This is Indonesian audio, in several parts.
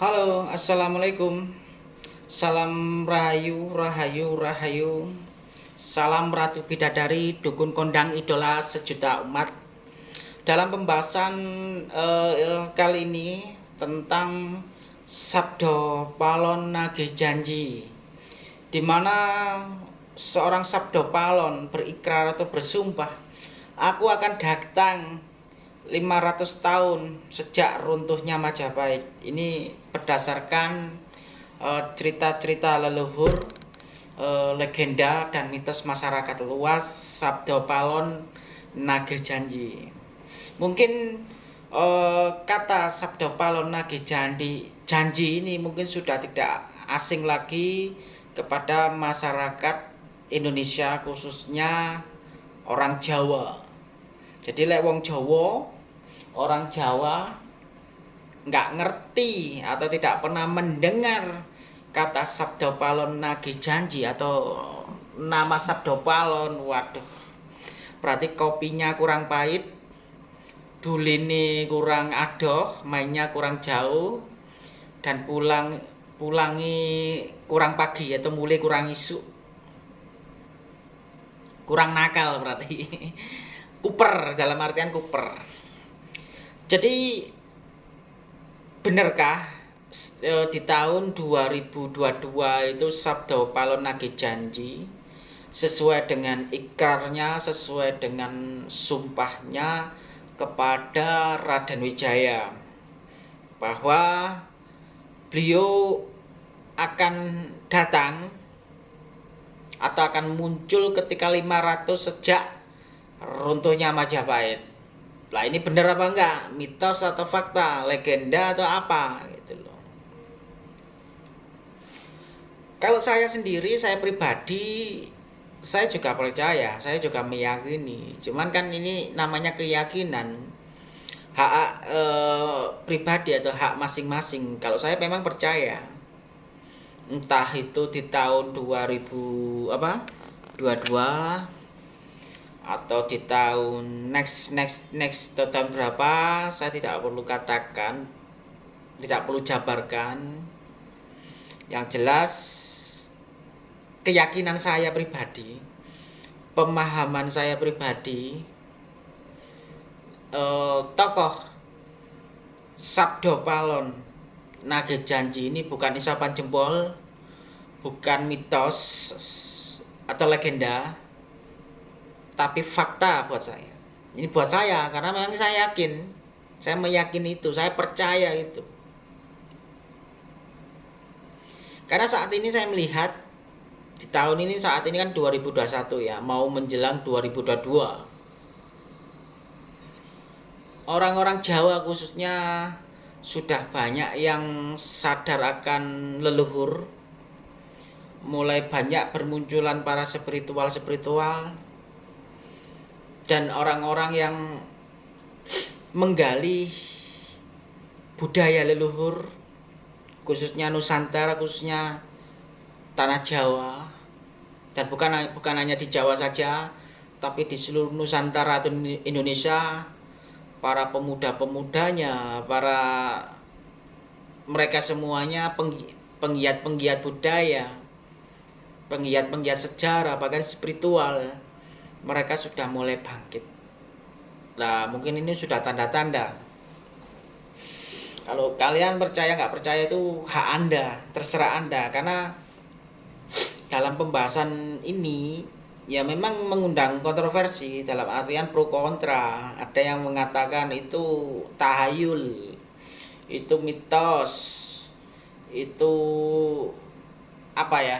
Halo, Assalamualaikum. Salam Rahayu, Rahayu, Rahayu. Salam Ratu Bidadari, Dukun Kondang Idola Sejuta Umat. Dalam pembahasan uh, kali ini tentang Sabdo Palon Nagih Janji Di mana seorang Sabdo Palon berikrar atau bersumpah Aku akan datang 500 tahun sejak runtuhnya Majapahit. Ini berdasarkan eh, cerita-cerita uh, leluhur, uh, legenda dan mitos masyarakat luas Sabdo Palon Nage Janji. Mungkin uh, kata Sabdo Palon Nage Janji, janji ini mungkin sudah tidak asing lagi kepada masyarakat Indonesia khususnya orang Jawa. Jadi lek wong Jawa orang Jawa nggak ngerti atau tidak pernah mendengar kata Sabdo Palon Nagi Janji atau nama Sabdo Palon. Waduh. Berarti kopinya kurang pahit dulini kurang adoh mainnya kurang jauh dan pulang pulangi kurang pagi atau mulai kurang isu kurang nakal berarti. Kuper dalam artian kuper jadi benarkah e, di tahun 2022 itu Sabdo Palon Janji sesuai dengan ikrarnya, sesuai dengan sumpahnya kepada Raden Wijaya bahwa beliau akan datang atau akan muncul ketika 500 sejak runtuhnya Majapahit lah ini benar apa enggak? Mitos atau fakta? Legenda atau apa? Gitu loh. Kalau saya sendiri saya pribadi saya juga percaya saya juga meyakini. Cuman kan ini namanya keyakinan. Hak e, pribadi atau hak masing-masing. Kalau saya memang percaya. Entah itu di tahun 2000 apa? 22 atau di tahun next next next tahun berapa saya tidak perlu katakan tidak perlu jabarkan. Yang jelas keyakinan saya pribadi pemahaman saya pribadi eh, tokoh Sabdo Palon Nage Janji ini bukan isapan jempol bukan mitos atau legenda tapi fakta buat saya. Ini buat saya karena memang saya yakin. Saya meyakini itu saya percaya itu. Karena saat ini saya melihat di tahun ini saat ini kan 2021 ya mau menjelang 2022 orang-orang Jawa khususnya sudah banyak yang sadar akan leluhur. Mulai banyak bermunculan para spiritual-spiritual dan orang-orang yang menggali budaya leluhur khususnya Nusantara khususnya tanah Jawa dan bukan bukan hanya di Jawa saja tapi di seluruh Nusantara atau Indonesia para pemuda-pemudanya para mereka semuanya penggiat-penggiat budaya penggiat-penggiat sejarah bahkan spiritual mereka sudah mulai bangkit. Nah, mungkin ini sudah tanda-tanda. Kalau kalian percaya nggak percaya itu hak Anda, terserah Anda. Karena dalam pembahasan ini ya memang mengundang kontroversi dalam artian pro kontra. Ada yang mengatakan itu tahayul, itu mitos, itu apa ya?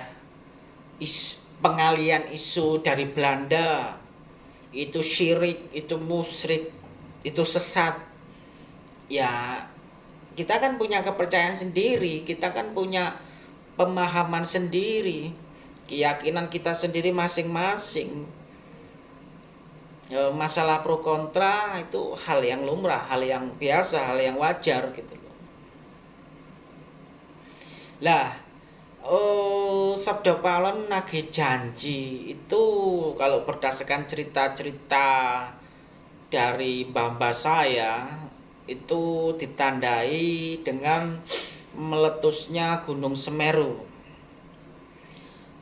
Pengalian isu dari Belanda itu syirik, itu musyrik, itu sesat. Ya, kita kan punya kepercayaan sendiri, kita kan punya pemahaman sendiri, keyakinan kita sendiri masing-masing. Ya, masalah pro kontra itu hal yang lumrah, hal yang biasa, hal yang wajar gitu loh. Lah, Oh, Sabda Palon nagih janji itu kalau berdasarkan cerita-cerita dari mbah-mbah saya itu ditandai dengan meletusnya Gunung Semeru.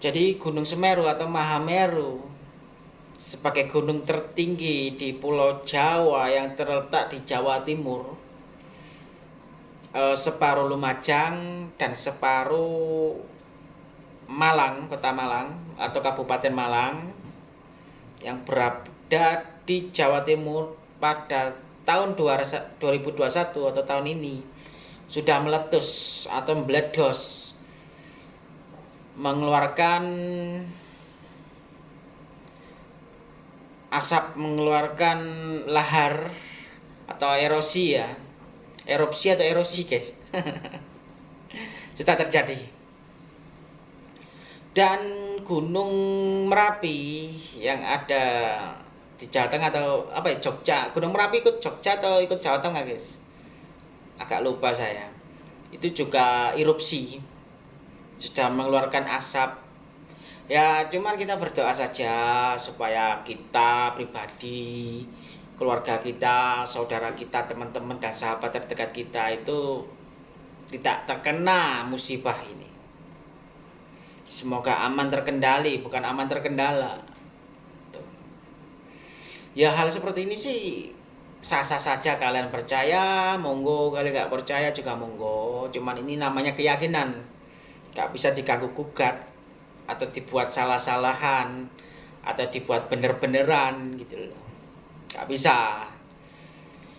Jadi Gunung Semeru atau Mahameru sebagai gunung tertinggi di Pulau Jawa yang terletak di Jawa Timur, eh, separuh Lumajang dan separuh Malang, Kota Malang atau Kabupaten Malang yang berada di Jawa Timur pada tahun 2021 atau tahun ini sudah meletus atau meledos mengeluarkan asap mengeluarkan lahar atau erosi ya erupsi atau erosi guys. Sudah terjadi. Dan gunung merapi yang ada di Jawa Tengah atau apa ya Jogja. Gunung merapi ikut Jogja atau ikut Jawa Tengah guys? Agak lupa saya. Itu juga erupsi. Sudah mengeluarkan asap. Ya cuman kita berdoa saja supaya kita pribadi keluarga kita saudara kita teman-teman dan sahabat terdekat kita itu tidak terkena musibah ini. Semoga aman terkendali bukan aman terkendala. Ya hal seperti ini sih sah-sah saja. Kalian percaya monggo. Kalian nggak percaya juga monggo. Cuman ini namanya keyakinan. Nggak bisa diganggu gugat atau dibuat salah-salahan atau dibuat bener-beneran gitu loh nggak bisa.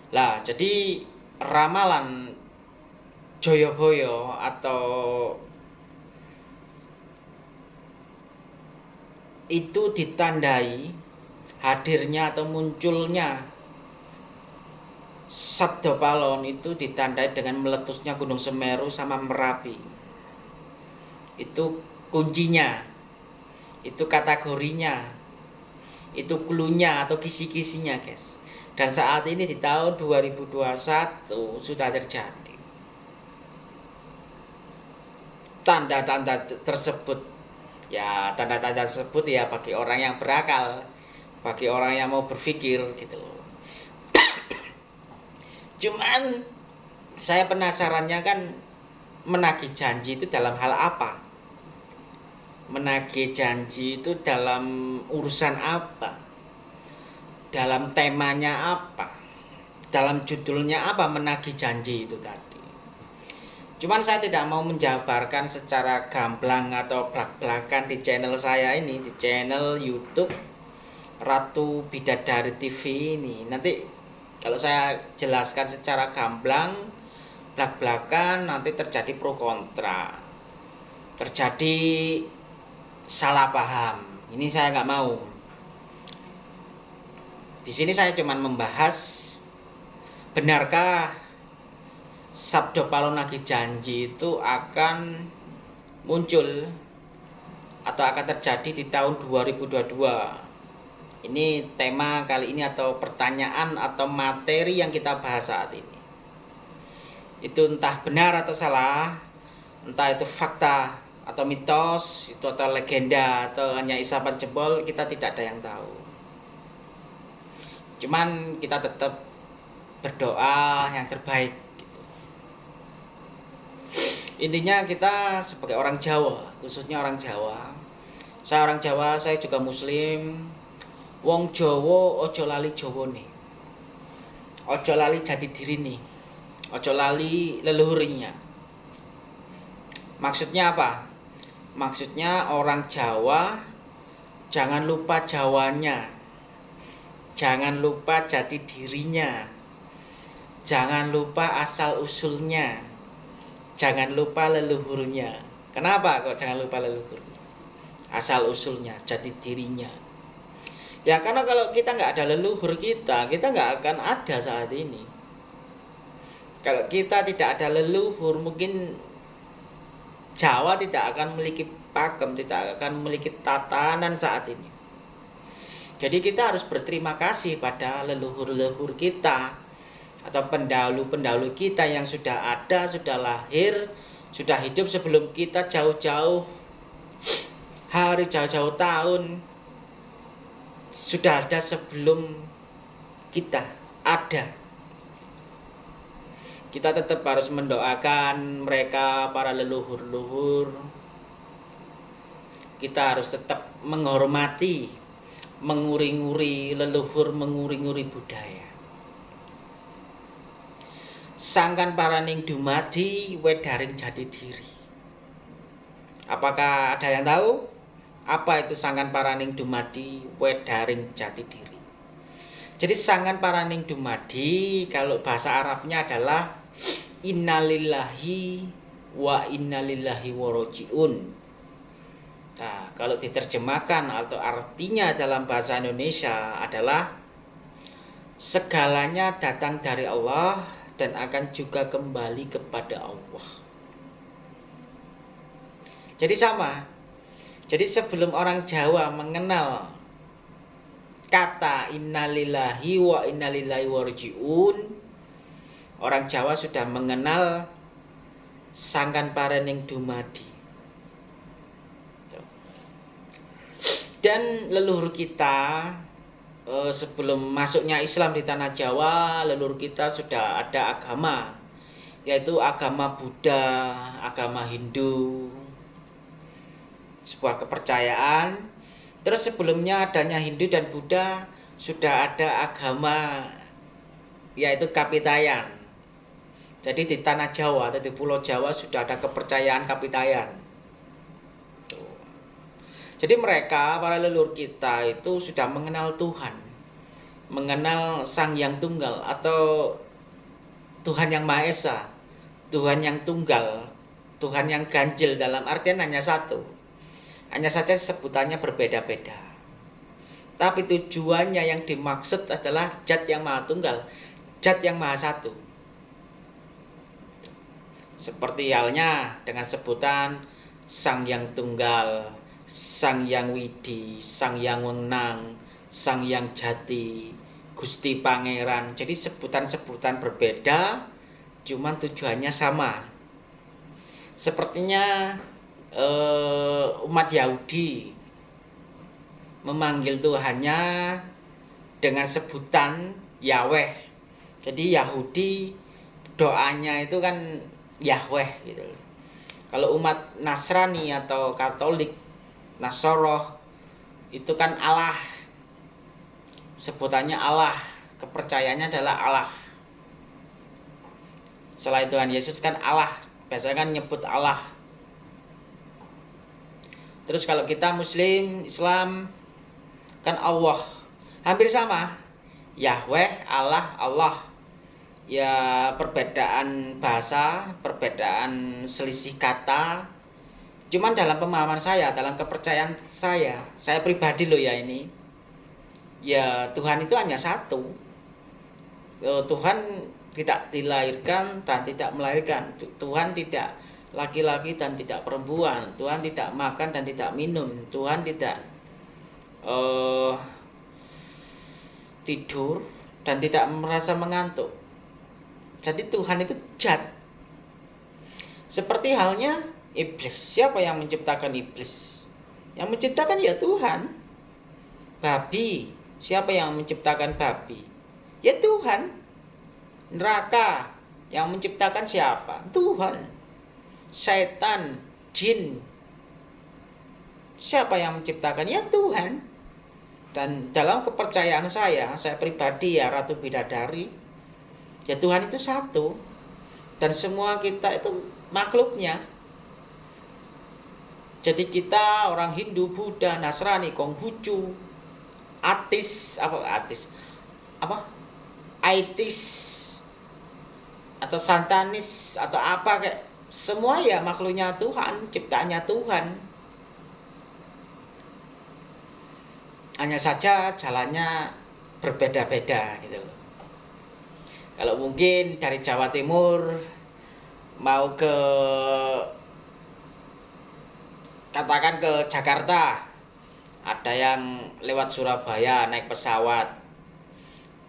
Lah jadi ramalan Joyoboyo atau itu ditandai hadirnya atau munculnya Sabdo Palon itu ditandai dengan meletusnya Gunung Semeru sama Merapi. Itu kuncinya. Itu kategorinya itu klunya atau kisi-kisinya guys. Dan saat ini di tahun 2021 sudah terjadi. Tanda-tanda tersebut. Ya tanda-tanda tersebut ya bagi orang yang berakal bagi orang yang mau berpikir gitu loh. Cuman saya penasarannya kan menagih janji itu dalam hal apa menagih janji itu dalam urusan apa? Dalam temanya apa? Dalam judulnya apa menagih janji itu tadi? Cuman saya tidak mau menjabarkan secara gamblang atau belak-belakan di channel saya ini, di channel YouTube Ratu Bidadari TV ini. Nanti kalau saya jelaskan secara gamblang, belak-belakan nanti terjadi pro kontra. Terjadi salah paham. Ini saya nggak mau. Di sini saya cuma membahas benarkah Sabdo Palonagi janji itu akan muncul atau akan terjadi di tahun 2022. Ini tema kali ini atau pertanyaan atau materi yang kita bahas saat ini. Itu entah benar atau salah, entah itu fakta atau mitos itu atau legenda atau hanya isapan jempol kita tidak ada yang tahu. Cuman kita tetap berdoa yang terbaik gitu. intinya kita sebagai orang Jawa khususnya orang Jawa. Saya orang Jawa saya juga muslim. Wong Jawa ojo lali Jawa nih. Ojo lali jati diri nih. Ojo lali leluhurnya. Maksudnya apa Maksudnya orang Jawa jangan lupa Jawanya. Jangan lupa jati dirinya. Jangan lupa asal usulnya. Jangan lupa leluhurnya. Kenapa kok jangan lupa leluhurnya? Asal usulnya, jati dirinya. Ya karena kalau kita nggak ada leluhur kita, kita nggak akan ada saat ini. Kalau kita tidak ada leluhur, mungkin Jawa tidak akan memiliki pakem, tidak akan memiliki tatanan saat ini. Jadi kita harus berterima kasih pada leluhur-leluhur kita atau pendahulu-pendahulu kita yang sudah ada, sudah lahir, sudah hidup sebelum kita jauh-jauh hari, jauh-jauh tahun sudah ada sebelum kita ada. Kita tetap harus mendoakan mereka para leluhur-leluhur. Kita harus tetap menghormati menguri-nguri leluhur menguri-nguri budaya. Sangkan paraning dumadi wedaring jati diri. Apakah ada yang tahu? Apa itu sangkan paraning dumadi wedaring jati diri? Jadi sangan paraning dumadi kalau bahasa Arabnya adalah innalillahi wa innalillahi warojiun. Nah, kalau diterjemahkan atau artinya dalam bahasa Indonesia adalah segalanya datang dari Allah dan akan juga kembali kepada Allah. Jadi sama. Jadi sebelum orang Jawa mengenal kata innalillahi wa innalillahi warjiun orang Jawa sudah mengenal sangkan parening dumadi dan leluhur kita eh, sebelum masuknya Islam di tanah Jawa leluhur kita sudah ada agama yaitu agama Buddha, agama Hindu sebuah kepercayaan Terus sebelumnya adanya Hindu dan Buddha sudah ada agama yaitu Kapitayan. Jadi di tanah Jawa atau di Pulau Jawa sudah ada kepercayaan Kapitayan. Jadi mereka para leluhur kita itu sudah mengenal Tuhan, mengenal Sang Yang Tunggal atau Tuhan yang Maha Esa, Tuhan yang tunggal, Tuhan yang ganjil dalam artian hanya satu hanya saja sebutannya berbeda-beda. Tapi tujuannya yang dimaksud adalah zat yang maha tunggal, zat yang maha satu. Seperti halnya dengan sebutan Sang Yang Tunggal, Sang Yang Widi, Sang Yang Wenang, Sang Yang Jati, Gusti Pangeran. Jadi sebutan-sebutan berbeda, cuman tujuannya sama. Sepertinya uh, umat Yahudi memanggil Tuhannya dengan sebutan Yahweh. Jadi Yahudi doanya itu kan Yahweh gitu. Kalau umat Nasrani atau Katolik Nasoroh itu kan Allah. Sebutannya Allah, kepercayaannya adalah Allah. Selain Tuhan Yesus kan Allah, biasanya kan nyebut Allah Terus kalau kita Muslim, Islam, kan Allah. Hampir sama. Yahweh, Allah, Allah. Ya perbedaan bahasa, perbedaan selisih kata. Cuman dalam pemahaman saya, dalam kepercayaan saya, saya pribadi loh ya ini. Ya Tuhan itu hanya satu. Eh, Tuhan tidak dilahirkan dan tidak melahirkan. Tuhan tidak laki-laki dan tidak perempuan. Tuhan tidak makan dan tidak minum. Tuhan tidak uh, tidur dan tidak merasa mengantuk. Jadi Tuhan itu jat. Seperti halnya iblis. Siapa yang menciptakan iblis? Yang menciptakan ya Tuhan. Babi. Siapa yang menciptakan babi? Ya Tuhan. Neraka. Yang menciptakan siapa? Tuhan setan, jin. Siapa yang menciptakan? Ya Tuhan. Dan dalam kepercayaan saya, saya pribadi ya Ratu Bidadari, ya Tuhan itu satu. Dan semua kita itu makhluknya. Jadi kita orang Hindu, Buddha, Nasrani, Konghucu, atis, apa atis, apa, aitis, atau santanis, atau apa kayak semua ya makhluknya Tuhan, ciptaannya Tuhan. Hanya saja jalannya berbeda-beda gitu loh. Kalau mungkin dari Jawa Timur mau ke katakan ke Jakarta. Ada yang lewat Surabaya naik pesawat.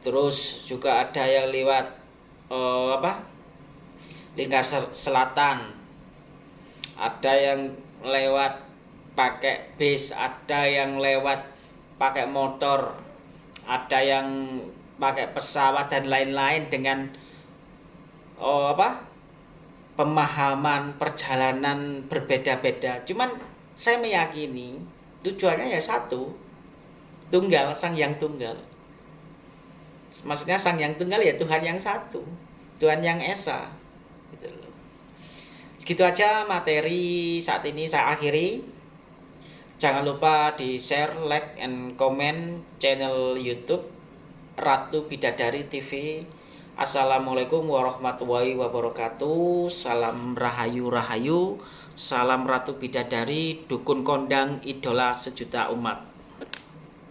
Terus juga ada yang lewat uh, apa? Lingkar selatan. Ada yang lewat pakai bis ada yang lewat pakai motor. Ada yang pakai pesawat dan lain-lain dengan oh, apa pemahaman perjalanan berbeda-beda. Cuman saya meyakini tujuannya ya satu, tunggal, sang yang tunggal. Maksudnya sang yang tunggal ya Tuhan yang satu, Tuhan yang esa. Gitu loh. Segitu aja materi saat ini saya akhiri. Jangan lupa di share, like, and comment channel YouTube Ratu Bidadari TV Assalamualaikum warahmatullahi wabarakatuh. Salam Rahayu Rahayu Salam Ratu Bidadari Dukun Kondang Idola Sejuta Umat